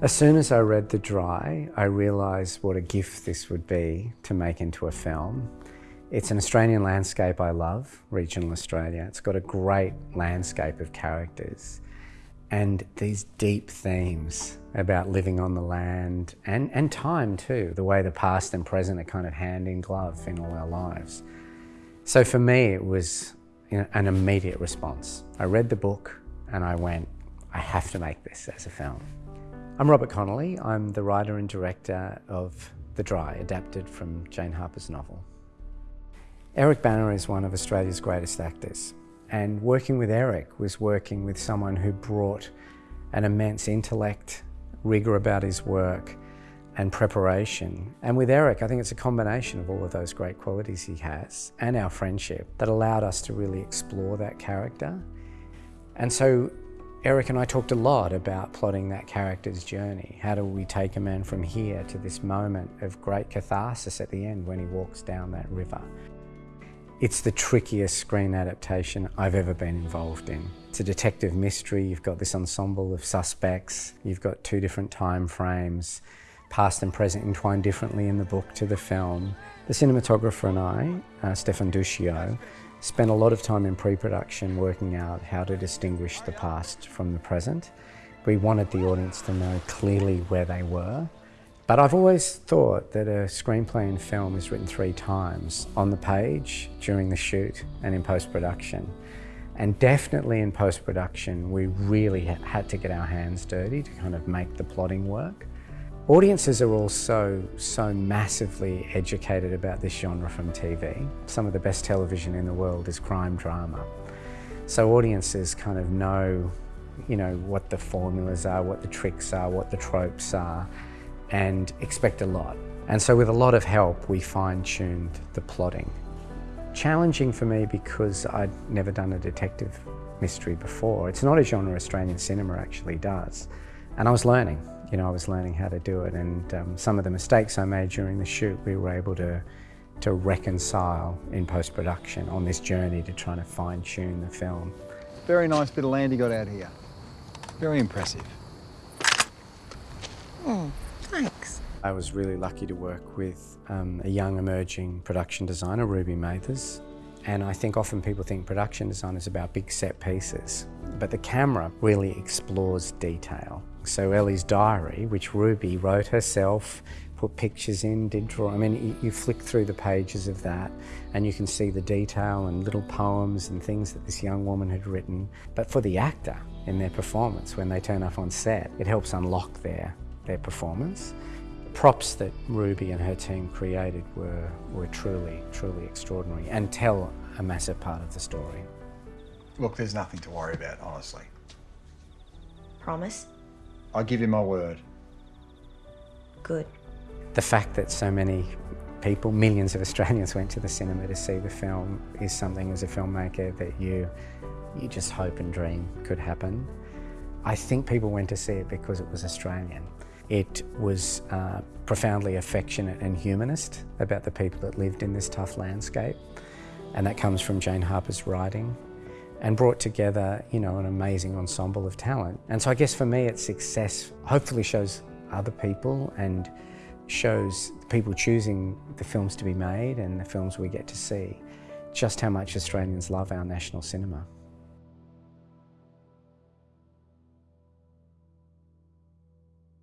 As soon as I read The Dry, I realised what a gift this would be to make into a film. It's an Australian landscape I love, regional Australia. It's got a great landscape of characters and these deep themes about living on the land and, and time too, the way the past and present are kind of hand in glove in all our lives. So for me, it was you know, an immediate response. I read the book and I went, I have to make this as a film. I'm Robert Connolly. I'm the writer and director of The Dry, adapted from Jane Harper's novel. Eric Bana is one of Australia's greatest actors. And working with Eric was working with someone who brought an immense intellect, rigour about his work, and preparation. And with Eric, I think it's a combination of all of those great qualities he has and our friendship that allowed us to really explore that character. And so Eric and I talked a lot about plotting that character's journey. How do we take a man from here to this moment of great catharsis at the end when he walks down that river? It's the trickiest screen adaptation I've ever been involved in. It's a detective mystery, you've got this ensemble of suspects, you've got two different time frames, past and present entwined differently in the book to the film. The cinematographer and I, uh, Stefan Duscio, Spent a lot of time in pre-production working out how to distinguish the past from the present. We wanted the audience to know clearly where they were. But I've always thought that a screenplay in film is written three times, on the page, during the shoot, and in post-production. And definitely in post-production, we really had to get our hands dirty to kind of make the plotting work. Audiences are also so massively educated about this genre from TV. Some of the best television in the world is crime drama. So audiences kind of know, you know, what the formulas are, what the tricks are, what the tropes are, and expect a lot. And so with a lot of help, we fine-tuned the plotting. Challenging for me because I'd never done a detective mystery before. It's not a genre Australian cinema actually does. And I was learning you know, I was learning how to do it and um, some of the mistakes I made during the shoot we were able to, to reconcile in post-production on this journey to trying to fine-tune the film. Very nice bit of land you got out here. Very impressive. Oh, thanks. I was really lucky to work with um, a young emerging production designer, Ruby Mathers. And I think often people think production design is about big set pieces, but the camera really explores detail. So Ellie's diary, which Ruby wrote herself, put pictures in, did draw. I mean, you, flick through the pages of that and you can see the detail and little poems and things that this young woman had written. But for the actor in their performance, when they turn up on set, it helps unlock their, their performance. The props that Ruby and her team created were, were truly, truly extraordinary and tell a massive part of the story. Look, there's nothing to worry about, honestly. Promise? I give you my word. Good. The fact that so many people, millions of Australians went to the cinema to see the film is something as a filmmaker that you, you just hope and dream could happen. I think people went to see it because it was Australian. It was uh, profoundly affectionate and humanist about the people that lived in this tough landscape. And that comes from Jane Harper's writing and brought together, you know, an amazing ensemble of talent. And so I guess for me, its success hopefully shows other people and shows people choosing the films to be made and the films we get to see just how much Australians love our national cinema.